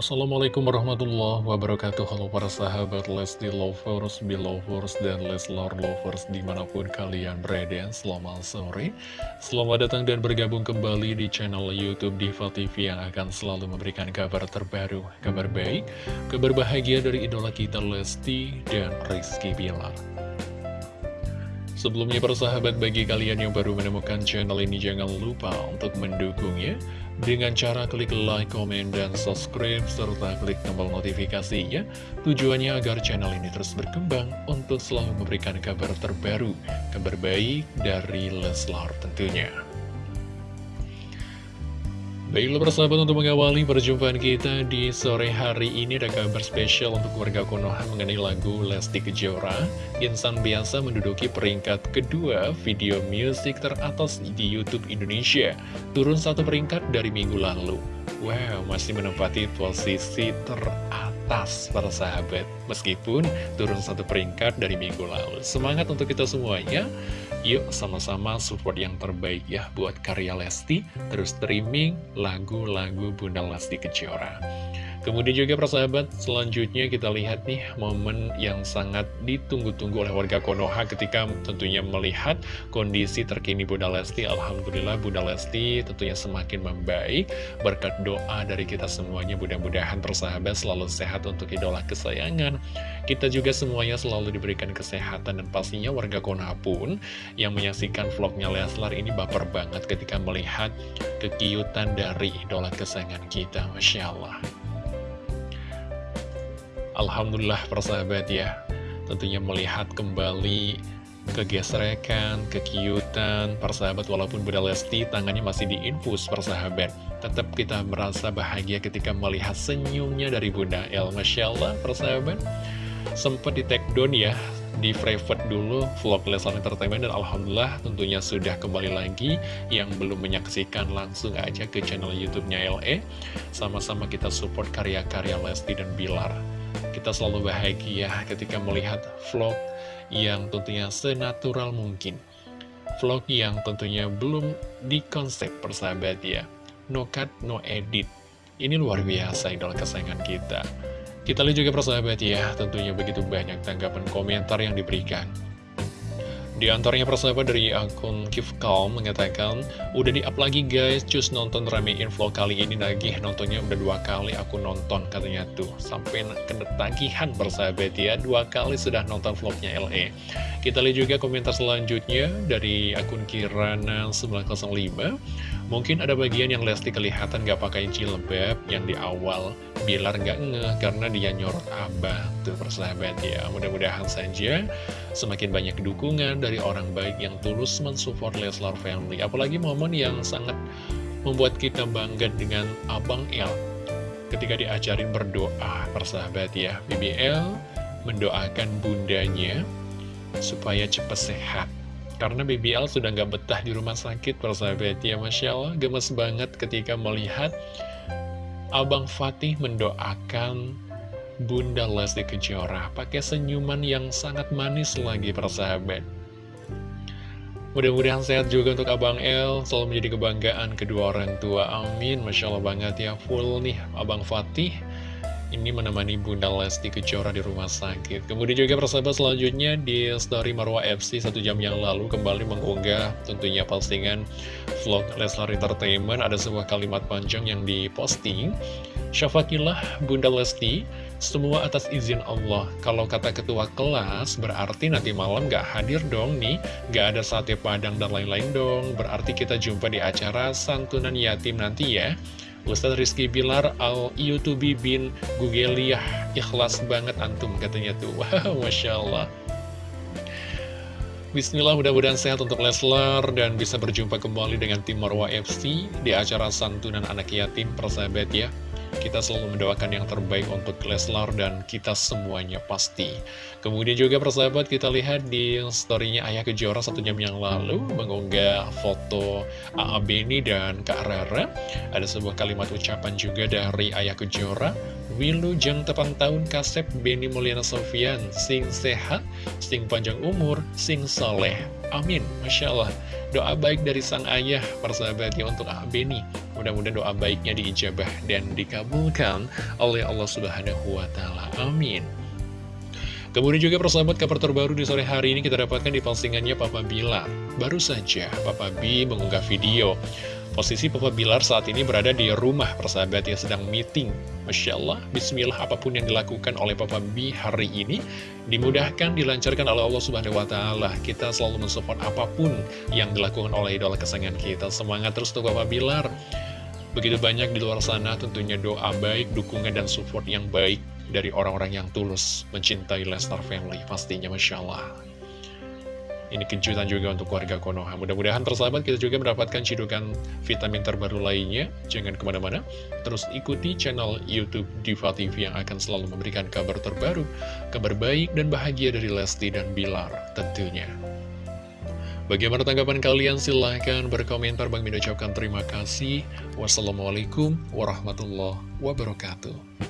Assalamualaikum warahmatullahi wabarakatuh. Halo para sahabat Lesti Lovers, Belovers, dan Leslar Lovers di mana pun kalian berada Selamat sore. Selamat datang dan bergabung kembali di channel Youtube Diva TV Yang akan selalu memberikan kabar terbaru Kabar baik, kabar bahagia dari idola kita Lesti dan Rizky Bilar. Sebelumnya persahabat bagi kalian yang baru menemukan channel ini jangan lupa untuk mendukungnya dengan cara klik like, komen, dan subscribe serta klik tombol notifikasinya tujuannya agar channel ini terus berkembang untuk selalu memberikan kabar terbaru, kabar baik dari Leslar tentunya. Baiklah persahabat untuk mengawali perjumpaan kita di sore hari ini ada kabar spesial untuk warga Konoha mengenai lagu Lesti Kejora Insan biasa menduduki peringkat kedua video musik teratas di Youtube Indonesia. Turun satu peringkat dari minggu lalu. Wow, masih menempati posisi teratas para sahabat. Meskipun turun satu peringkat dari minggu lalu. Semangat untuk kita semuanya. Yuk sama-sama support yang terbaik ya buat karya Lesti. Terus streaming lagu-lagu Bunda Lesti Kejora Kemudian juga persahabat, selanjutnya kita lihat nih momen yang sangat ditunggu-tunggu oleh warga Konoha ketika tentunya melihat kondisi terkini Bunda Lesti. Alhamdulillah Bunda Lesti tentunya semakin membaik berkat doa dari kita semuanya. Mudah-mudahan persahabat selalu sehat untuk idola kesayangan. Kita juga semuanya selalu diberikan kesehatan dan pastinya warga Konoha pun yang menyaksikan vlognya Leslar ini baper banget ketika melihat kekiutan dari idola kesayangan kita. Masya Allah. Alhamdulillah persahabat ya. Tentunya melihat kembali kegesrekan, kekiutan persahabat walaupun Bunda Lesti tangannya masih diinfus persahabat tetap kita merasa bahagia ketika melihat senyumnya dari Bunda El. Masya Allah persahabat sempat di take down ya di private dulu vlog Leslar Entertainment dan Alhamdulillah tentunya sudah kembali lagi. Yang belum menyaksikan langsung aja ke channel YouTube-nya LE sama-sama kita support karya-karya Lesti dan Bilar kita selalu bahagia ketika melihat vlog yang tentunya senatural mungkin. Vlog yang tentunya belum dikonsep persahabat ya. No cut, no edit. Ini luar biasa idola kesayangan kita. Kita lihat juga persahabat ya, tentunya begitu banyak tanggapan komentar yang diberikan. Di antaranya persahabat dari akun Keep Calm mengatakan, Udah di-up lagi guys, cus nonton ramein vlog kali ini lagi. Nontonnya udah dua kali aku nonton katanya tuh. Sampai kena tagihan persahabat ya. Dua kali sudah nonton vlognya LE Kita lihat juga komentar selanjutnya dari akun Kirana 905 Mungkin ada bagian yang Lesti kelihatan gak pakai jilbab yang di awal Bilar gak ngeh karena dia nyorot abah Tuh persahabat ya. Mudah-mudahan saja semakin banyak dukungan dari orang baik yang tulus mensupport Leslar Family. Apalagi momen yang sangat membuat kita bangga dengan Abang El Ketika diajarin berdoa persahabat ya. BBL mendoakan bundanya supaya cepat sehat karena BBL sudah nggak betah di rumah sakit, persahabat ya. Masya Allah, gemes banget ketika melihat Abang Fatih mendoakan Bunda Lesti Kejora. Pakai senyuman yang sangat manis lagi, persahabat. Mudah-mudahan sehat juga untuk Abang El, selalu menjadi kebanggaan kedua orang tua. Amin. Masya Allah banget ya, full nih Abang Fatih ini menemani Bunda Lesti Kejora di rumah sakit. Kemudian juga persahabat selanjutnya di story Marwa FC satu jam yang lalu kembali mengunggah tentunya postingan vlog Leslar Entertainment. Ada sebuah kalimat panjang yang diposting. Syafakilah Bunda Lesti, semua atas izin Allah. Kalau kata ketua kelas, berarti nanti malam gak hadir dong nih, gak ada sate padang dan lain-lain dong. Berarti kita jumpa di acara santunan yatim nanti ya. Ustadz Rizky Bilar al Yutubi bin Gugeliah. Ikhlas banget antum katanya tuh. Wow Masya Allah. Bismillah mudah-mudahan sehat untuk Leslar dan bisa berjumpa kembali dengan tim Marwa FC di acara santunan anak yatim persahabat ya kita selalu mendoakan yang terbaik untuk Leslar dan kita semuanya pasti. Kemudian juga persahabat kita lihat di storynya Ayah Kejora satu jam yang lalu mengunggah foto A.A. Beni dan Kak Rara. Ada sebuah kalimat ucapan juga dari Ayah Kejora. Wilu jeng tepan tahun kasep Beni Mulyana Sofian Sing sehat, sing panjang umur, sing soleh Amin, Masya Allah Doa baik dari sang ayah persahabatnya untuk A.A. Beni Mudah-mudahan doa baiknya diijabah dan dikabulkan oleh Allah Subhanahu wa Ta'ala. Amin. Kemudian juga persahabat kabar terbaru di sore hari ini kita dapatkan di postingannya Papa Bilar. Baru saja Papa B mengunggah video. Posisi Papa Bilar saat ini berada di rumah persahabat yang sedang meeting. Masya Allah, bismillah apa pun yang dilakukan oleh Papa B hari ini dimudahkan, dilancarkan oleh Allah Subhanahu wa Ta'ala. Kita selalu mensupport apa pun yang dilakukan oleh idola kesayangan kita. Semangat terus untuk Papa Bilar. Begitu banyak di luar sana tentunya doa baik, dukungan, dan support yang baik dari orang-orang yang tulus mencintai Lestar Family pastinya Masya Allah. Ini kejutan juga untuk keluarga Konoha. Mudah-mudahan tersahabat kita juga mendapatkan cidukan vitamin terbaru lainnya. Jangan ke mana-mana. Terus ikuti channel Youtube Diva TV yang akan selalu memberikan kabar terbaru kabar baik dan bahagia dari Lesti dan Bilar tentunya Bagaimana tanggapan kalian? Silahkan berkomentar. Bang Min ucapkan terima kasih. Wassalamualaikum warahmatullahi wabarakatuh.